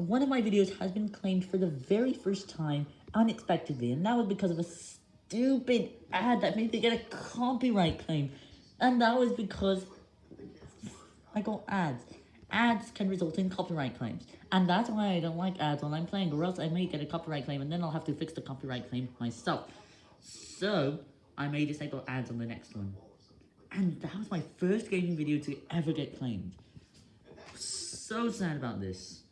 one of my videos has been claimed for the very first time unexpectedly, and that was because of a stupid ad that made me get a copyright claim. And that was because I got ads. Ads can result in copyright claims, and that's why I don't like ads when I'm playing, or else I may get a copyright claim, and then I'll have to fix the copyright claim myself. So, I may disable ads on the next one. And that was my first gaming video to ever get claimed. So sad about this.